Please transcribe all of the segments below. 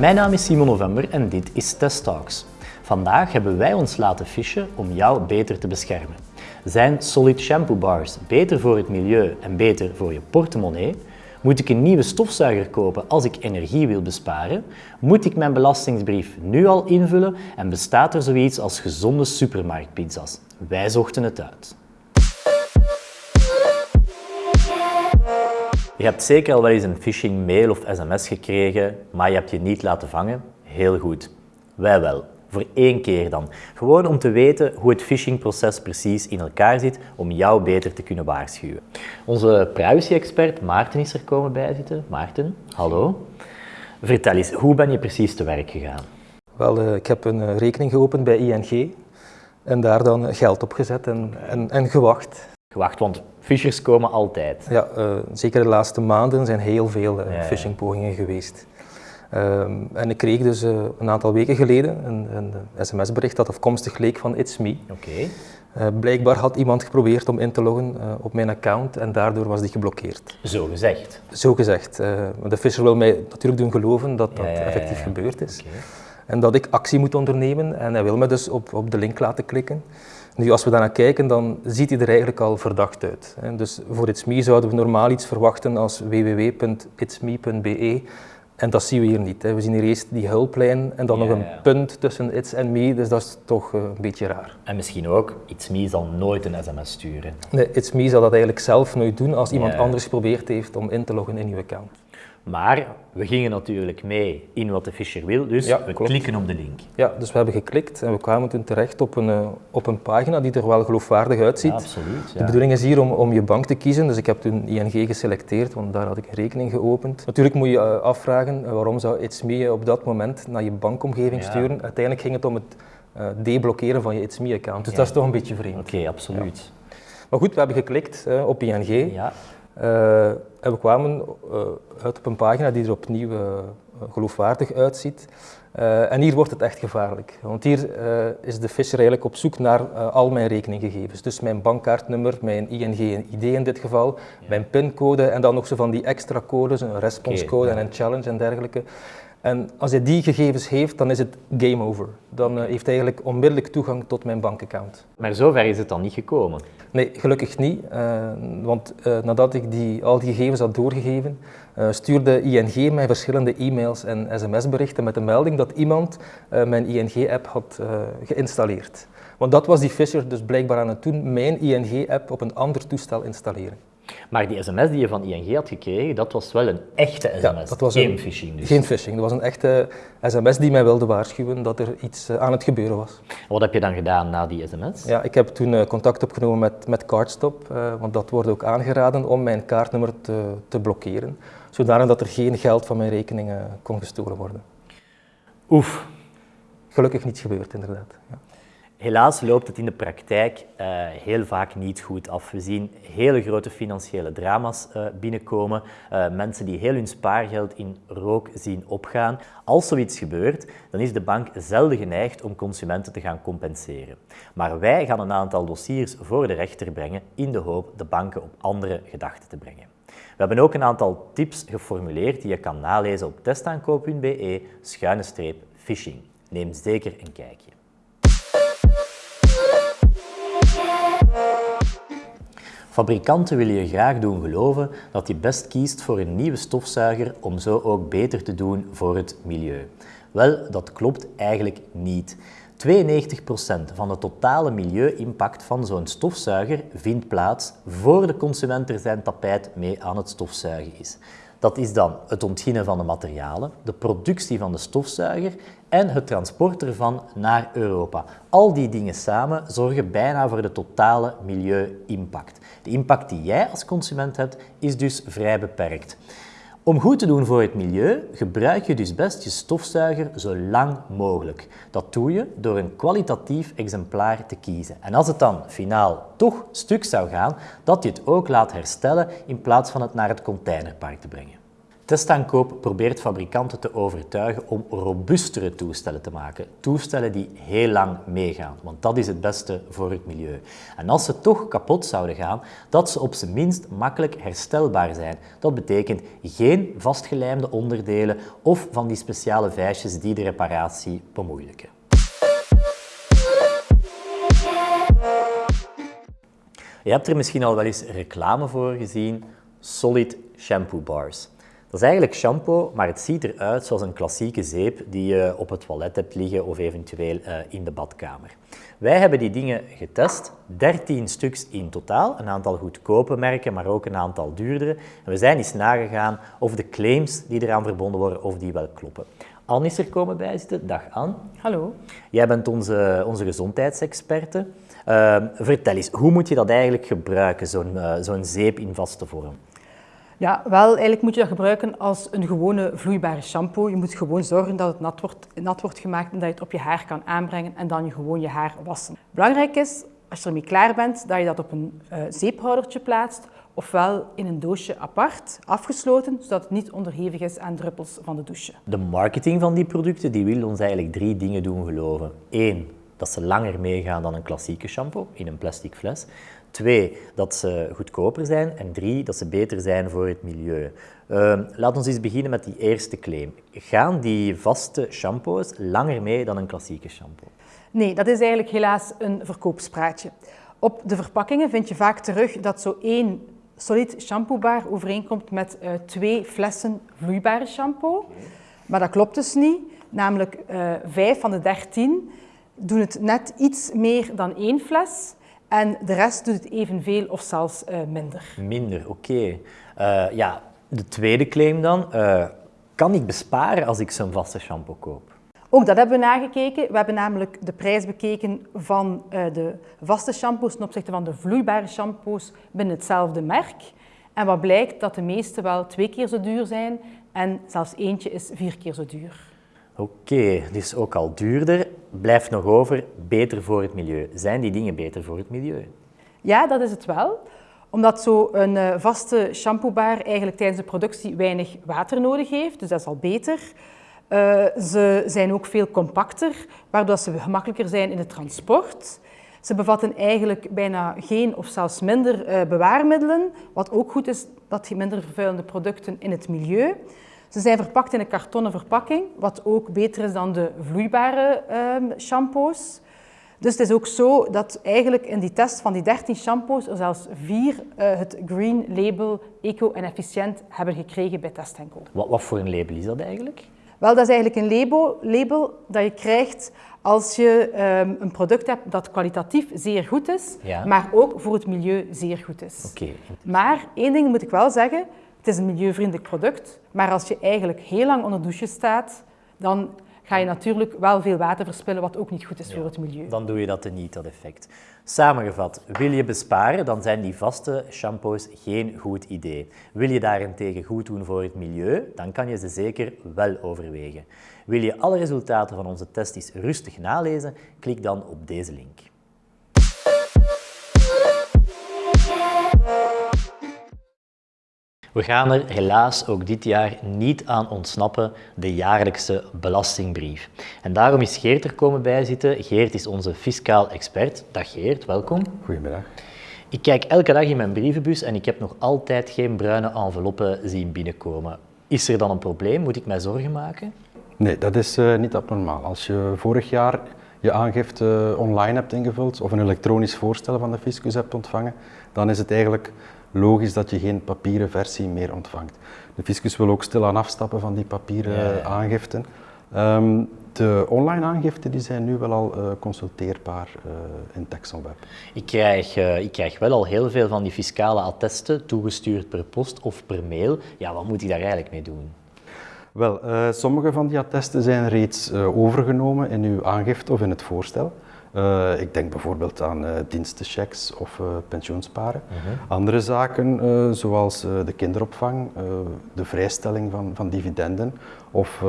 Mijn naam is Simon November en dit is Test Talks. Vandaag hebben wij ons laten fischen om jou beter te beschermen. Zijn Solid Shampoo Bars beter voor het milieu en beter voor je portemonnee? Moet ik een nieuwe stofzuiger kopen als ik energie wil besparen? Moet ik mijn belastingsbrief nu al invullen? En bestaat er zoiets als gezonde supermarktpizza's? Wij zochten het uit. Je hebt zeker al wel eens een phishing mail of sms gekregen, maar je hebt je niet laten vangen. Heel goed. Wij wel. Voor één keer dan. Gewoon om te weten hoe het phishingproces precies in elkaar zit, om jou beter te kunnen waarschuwen. Onze privacy-expert Maarten is er komen bijzitten. Maarten, hallo. Vertel eens, hoe ben je precies te werk gegaan? Wel, uh, ik heb een uh, rekening geopend bij ING en daar dan geld op gezet en, en, en gewacht. Gewacht, want phishers komen altijd. Ja, uh, zeker de laatste maanden zijn heel veel ja, phishingpogingen geweest. Um, en ik kreeg dus uh, een aantal weken geleden een, een sms-bericht dat afkomstig leek van It's Me. Okay. Uh, blijkbaar had iemand geprobeerd om in te loggen uh, op mijn account en daardoor was die geblokkeerd. Zo gezegd? Zo gezegd. de fisher wil mij natuurlijk doen geloven dat dat ja, ja, effectief gebeurd is. Okay. En dat ik actie moet ondernemen en hij wil me dus op, op de link laten klikken. Nu, als we daarnaar kijken, dan ziet hij er eigenlijk al verdacht uit. Dus voor It's Me zouden we normaal iets verwachten als www.itsme.be en dat zien we hier niet. We zien hier eerst die hulplijn en dan ja, nog een ja. punt tussen It's en Me, dus dat is toch uh, een beetje raar. En misschien ook, It's Me zal nooit een sms sturen. Nee, It's Me zal dat eigenlijk zelf nooit doen als iemand ja. anders geprobeerd heeft om in te loggen in uw account. Maar we gingen natuurlijk mee in wat de Fisher wil, dus ja, we klopt. klikken op de link. Ja, dus we hebben geklikt en we kwamen toen terecht op een, uh, op een pagina die er wel geloofwaardig uitziet. Ja, absoluut. Ja. De bedoeling is hier om, om je bank te kiezen, dus ik heb toen ING geselecteerd, want daar had ik een rekening geopend. Natuurlijk moet je uh, afvragen uh, waarom zou It's Me op dat moment naar je bankomgeving sturen. Uiteindelijk ging het om het deblokkeren van je It's Me-account, dus dat is toch een beetje vreemd. Oké, okay, absoluut. Maar goed, we hebben geklikt op ING. Ja. Uh, en we kwamen uh, uit op een pagina die er opnieuw uh, geloofwaardig uitziet. en hier wordt het echt gevaarlijk. Want hier is de fisher eigenlijk op zoek naar al mijn rekeninggegevens. Dus mijn bankkaartnummer, mijn ING-ID in dit geval, ja. mijn pincode en dan nog zo van die extra codes, een responscode okay, ja. en een challenge en dergelijke. En als hij die gegevens heeft, dan is het game over. Dan uh, heeft hij eigenlijk onmiddellijk toegang tot mijn bankaccount. Maar zover is het dan niet gekomen? Nee, gelukkig niet. Uh, want uh, nadat ik die, al die gegevens had doorgegeven, stuurde ING mij verschillende e-mails en sms-berichten met de melding dat iemand mijn ING-app had geïnstalleerd. Want dat was die fisher dus blijkbaar aan het doen, mijn ING-app op een ander toestel installeren. Maar die sms die je van ING had gekregen, dat was wel een echte sms, ja, dat was geen een, phishing dus. Geen phishing, dat was een echte sms die mij wilde waarschuwen dat er iets aan het gebeuren was. Wat heb je dan gedaan na die sms? Ja, ik heb toen contact opgenomen met, met Cardstop, uh, want dat wordt ook aangeraden om mijn kaartnummer te, te blokkeren, zodat er geen geld van mijn rekening kon gestolen worden. Oef. Gelukkig niets gebeurd, inderdaad. Ja. Helaas loopt het in de praktijk uh, heel vaak niet goed af. We zien hele grote financiële drama's uh, binnenkomen, uh, mensen die heel hun spaargeld in rook zien opgaan. Als zoiets gebeurt, dan is de bank zelden geneigd om consumenten te gaan compenseren. Maar wij gaan een aantal dossiers voor de rechter brengen in de hoop de banken op andere gedachten te brengen. We hebben ook een aantal tips geformuleerd die je kan nalezen op testaankoop.be schuine streep phishing. Neem zeker een kijkje. Fabrikanten willen je graag doen geloven dat je best kiest voor een nieuwe stofzuiger om zo ook beter te doen voor het milieu. Wel, dat klopt eigenlijk niet. 92% van de totale milieu-impact van zo'n stofzuiger vindt plaats voor de consument er zijn tapijt mee aan het stofzuigen is. Dat is dan het ontginnen van de materialen, de productie van de stofzuiger en het transport ervan naar Europa. Al die dingen samen zorgen bijna voor de totale milieu-impact. De impact die jij als consument hebt, is dus vrij beperkt. Om goed te doen voor het milieu, gebruik je dus best je stofzuiger zo lang mogelijk. Dat doe je door een kwalitatief exemplaar te kiezen. En als het dan finaal toch stuk zou gaan, dat je het ook laat herstellen in plaats van het naar het containerpark te brengen. Testaankoop probeert fabrikanten te overtuigen om robuustere toestellen te maken. Toestellen die heel lang meegaan, want dat is het beste voor het milieu. En als ze toch kapot zouden gaan, dat ze op zijn minst makkelijk herstelbaar zijn. Dat betekent geen vastgelijmde onderdelen of van die speciale vijsjes die de reparatie bemoeilijken. Je hebt er misschien al wel eens reclame voor gezien, Solid Shampoo Bars. Dat is eigenlijk shampoo, maar het ziet eruit zoals een klassieke zeep die je op het toilet hebt liggen of eventueel uh, in de badkamer. Wij hebben die dingen getest, 13 stuks in totaal, een aantal goedkope merken, maar ook een aantal duurdere. En we zijn eens nagegaan of de claims die eraan verbonden worden, of die wel kloppen. Anne is er komen bijzitten. Dag Anne. Hallo. Jij bent onze, onze gezondheidsexperte. Uh, vertel eens, hoe moet je dat eigenlijk gebruiken, zo'n uh, zo'n zeep in vaste vorm? Ja, wel, eigenlijk moet je dat gebruiken als een gewone vloeibare shampoo. Je moet gewoon zorgen dat het nat wordt, nat wordt gemaakt en dat je het op je haar kan aanbrengen en dan je gewoon je haar wassen. Belangrijk is, als je ermee klaar bent, dat je dat op een uh, zeephoudertje plaatst ofwel in een doosje apart, afgesloten, zodat het niet onderhevig is aan druppels van de douche. De marketing van die producten die wil ons eigenlijk drie dingen doen geloven. Eén, dat ze langer meegaan dan een klassieke shampoo in een plastic fles. Twee, dat ze goedkoper zijn. En drie, dat ze beter zijn voor het milieu. Uh, laat ons eens beginnen met die eerste claim. Gaan die vaste shampoos langer mee dan een klassieke shampoo? Nee, dat is eigenlijk helaas een verkoopspraatje. Op de verpakkingen vind je vaak terug dat zo één solid shampoobar overeenkomt met uh, twee flessen vloeibare shampoo. Maar dat klopt dus niet. Namelijk uh, vijf van de dertien doen het net iets meer dan één fles. En de rest doet het evenveel of zelfs uh, minder. Minder, oké. Okay. ja, de tweede claim dan. kan ik besparen als ik zo'n vaste shampoo koop? Ook dat hebben we nagekeken. We hebben namelijk de prijs bekeken van de vaste shampoos ten opzichte van de vloeibare shampoos binnen hetzelfde merk. En wat blijkt dat de meeste wel twee keer zo duur zijn en zelfs eentje is vier keer zo duur. Oké, dus ook al duurder, blijft nog over beter voor het milieu. Zijn die dingen beter voor het milieu? Ja, dat is het wel omdat zo'n uh, vaste shampoobar eigenlijk tijdens de productie weinig water nodig heeft, dus dat is al beter. Uh, ze zijn ook veel compacter, waardoor ze gemakkelijker zijn in het transport. Ze bevatten eigenlijk bijna geen of zelfs minder uh, bewaarmiddelen, wat ook goed is dat je minder vervuilende producten in het milieu. Ze zijn verpakt in een kartonnen verpakking, wat ook beter is dan de vloeibare uh, shampoos. Dus het is ook zo dat eigenlijk in die test van die 13 shampoos er zelfs vier uh, het Green Label Eco en Efficiënt hebben gekregen bij Test Wat, wat voor een label is dat eigenlijk? Wel, dat is eigenlijk een label, label dat je krijgt als je um, een product hebt dat kwalitatief zeer goed is, ja. maar ook voor het milieu zeer goed is. Okay. Maar één ding moet ik wel zeggen, het is een milieuvriendelijk product, maar als je eigenlijk heel lang onder douche staat, dan ga je natuurlijk wel veel water verspillen, wat ook niet goed is ja, voor het milieu. Dan doe je dat niet, dat effect. Samengevat, wil je besparen, dan zijn die vaste shampoos geen goed idee. Wil je daarentegen goed doen voor het milieu, dan kan je ze zeker wel overwegen. Wil je alle resultaten van onze test rustig nalezen, klik dan op deze link. We gaan er helaas ook dit jaar niet aan ontsnappen, de jaarlijkse belastingbrief. En daarom is Geert er komen bijzitten. Geert is onze fiscaal expert. Dag Geert, welkom. Goedemiddag. Ik kijk elke dag in mijn brievenbus en ik heb nog altijd geen bruine enveloppen zien binnenkomen. Is er dan een probleem? Moet ik mij zorgen maken? Nee, dat is uh, niet abnormaal. Als je vorig jaar je aangifte online hebt ingevuld of een elektronisch voorstel van de fiscus hebt ontvangen, dan is het eigenlijk logisch dat je geen papieren versie meer ontvangt. De fiscus wil ook stilaan afstappen van die papieren ja, aangiften. Um, de online aangiften die zijn nu wel al uh, consulteerbaar uh, in TexonWeb. Ik krijg, uh, ik krijg wel al heel veel van die fiscale attesten toegestuurd per post of per mail. Ja, wat moet ik daar eigenlijk mee doen? Wel, sommige van die attesten zijn reeds overgenomen in uw aangifte of in het voorstel. Uh, ik denk bijvoorbeeld aan uh, dienstenchecks of uh, pensioensparen. -huh. Andere zaken zoals de kinderopvang, de vrijstelling van, van dividenden of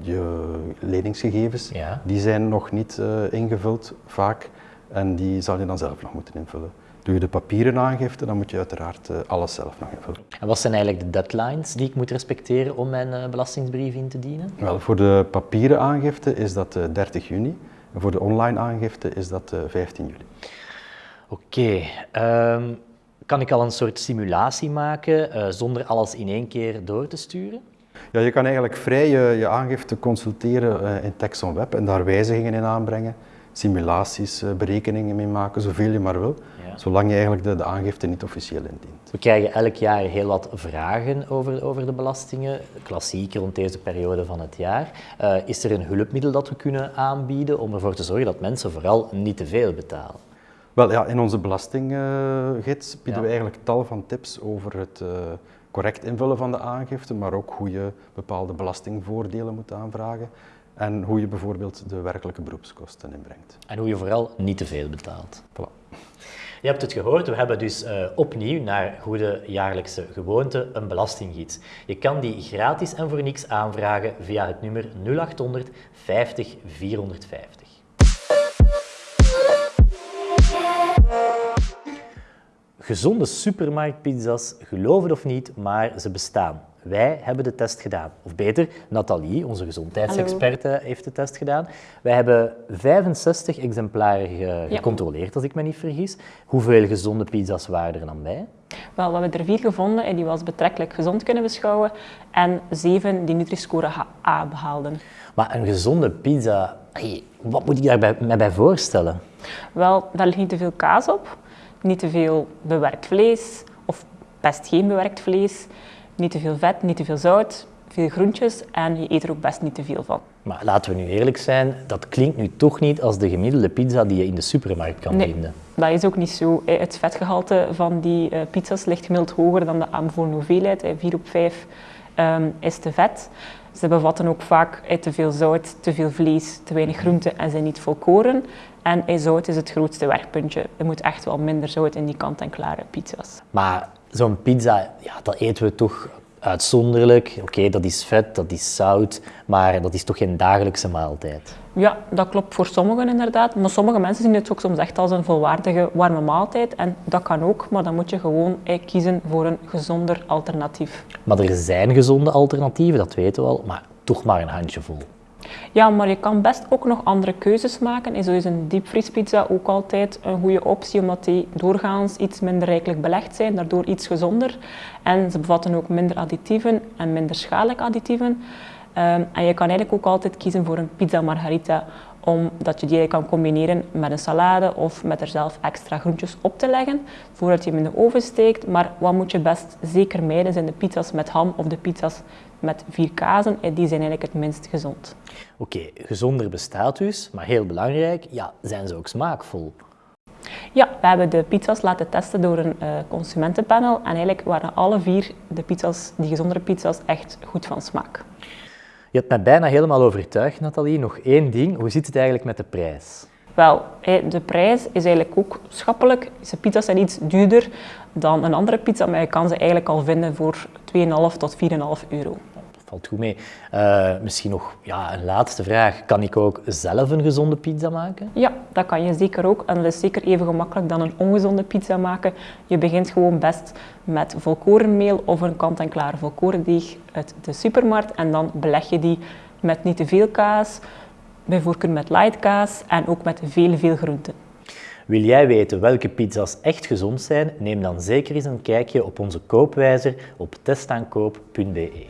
je leningsgegevens, ja. die zijn nog niet ingevuld vaak en die zal je dan zelf nog moeten invullen. Doe je de papieren aangifte, dan moet je uiteraard eh, alles zelf nog invullen. En wat zijn eigenlijk de deadlines die ik moet respecteren om mijn belastingsbrief in te dienen? Wel, voor de papieren aangifte is dat 30 juni. En voor de online aangifte is dat 15 juli. Oké. Okay. Ehm, kan ik al een soort simulatie maken uh, zonder alles in één keer door te sturen? Ja, je kan eigenlijk vrij je, je aangifte consulteren uh, in Texon Web en daar wijzigingen in aanbrengen, simulaties, uh, berekeningen mee maken, zoveel je maar wil, ja. Zolang je eigenlijk de, de, aangifte niet officieel indient. We krijgen elk jaar heel wat vragen over, over de belastingen, klassiek rond deze periode van het jaar. is er een hulpmiddel dat we kunnen aanbieden om ervoor te zorgen dat mensen vooral niet te veel betalen? Wel ja, in onze belastinggids bieden we eigenlijk tal van tips over het uh, correct invullen van de aangifte, maar ook hoe je bepaalde belastingvoordelen moet aanvragen en hoe je bijvoorbeeld de werkelijke beroepskosten inbrengt. En hoe je vooral niet te veel betaalt. Voilà. Je hebt het gehoord, we hebben dus uh, opnieuw naar goede jaarlijkse gewoonte een belastinggids. Je kan die gratis en voor niks aanvragen via het nummer 0800 50 450. Gezonde supermarktpizza's, geloof het of niet, maar ze bestaan. Wij hebben de test gedaan. Of beter, Nathalie, onze gezondheidsexperte, heeft de test gedaan. Wij hebben 65 exemplaren gecontroleerd, als ik me niet vergis. Hoeveel gezonde pizza's waren er dan bij? Wel, we hebben er vier gevonden en die we als betrekkelijk gezond kunnen beschouwen. En zeven die Nutri-score A behaalden. Maar een gezonde pizza, wat moet ik daar mij bij voorstellen? Wel, daar ligt niet te veel kaas op niet te veel bewerkt vlees of best geen bewerkt vlees, niet te veel vet, niet te veel zout, veel groentjes en je eet er ook best niet te veel van. Maar laten we nu eerlijk zijn, dat klinkt nu toch niet als de gemiddelde pizza die je in de supermarkt kan nee, vinden. Dat is ook niet zo. Het vetgehalte van die uh, pizza's ligt gemiddeld hoger dan de aanbevolen hoeveelheid. 4 op 5 um, is te vet. Ze bevatten ook vaak te veel zout, te veel vlees, te weinig groente en zijn niet volkoren. En zout is het grootste werkpuntje. Er moet echt wel minder zout in die kant-en-klare pizza's. Maar zo'n pizza, ja, dat eten we toch uitzonderlijk. Oké, dat is vet, dat is zout, maar dat is toch geen dagelijkse maaltijd? Ja, dat klopt voor sommigen inderdaad. Maar sommige mensen zien het ook soms echt als een volwaardige warme maaltijd. En dat kan ook, maar dan moet je gewoon eh, kiezen voor een gezonder alternatief. Maar er zijn gezonde alternatieven, dat weten we al, maar toch maar een handjevol. Ja, maar je kan best ook nog andere keuzes maken. En zo is een diepvriespizza ook altijd een goede optie, omdat die doorgaans iets minder rijkelijk belegd zijn, daardoor iets gezonder. En ze bevatten ook minder additieven en minder schadelijke additieven. Ehm, en je kan eigenlijk ook altijd kiezen voor een pizza margarita, omdat je die kan combineren met een salade of met er zelf extra groentjes op te leggen, voordat je hem in de oven steekt. Maar wat moet je best zeker mijden, zijn de pizza's met ham of de pizza's met vier kazen. En die zijn eigenlijk het minst gezond. Oké, gezonder bestaat dus, maar heel belangrijk, ja, zijn ze ook smaakvol? Ja, we hebben de pizza's laten testen door een uh, consumentenpanel en eigenlijk waren alle vier de pizza's, die gezondere pizza's, echt goed van smaak. Je hebt mij bijna helemaal overtuigd, Nathalie. Nog één ding, hoe zit het eigenlijk met de prijs? Wel, de prijs is eigenlijk ook schappelijk. De pizza's zijn iets duurder dan een andere pizza, maar je kan ze eigenlijk al vinden voor 2,5 tot 4,5 euro valt goed mee. Uh, misschien nog ja, een laatste vraag. Kan ik ook zelf een gezonde pizza maken? Ja, dat kan je zeker ook. En dat is zeker even gemakkelijk dan een ongezonde pizza maken. Je begint gewoon best met volkorenmeel of een kant-en-klaar volkorendeeg uit de supermarkt. En dan beleg je die met niet te veel kaas, bijvoorbeeld met light kaas en ook met veel, veel groenten. Wil jij weten welke pizza's echt gezond zijn? Neem dan zeker eens een kijkje op onze koopwijzer op testaankoop.be.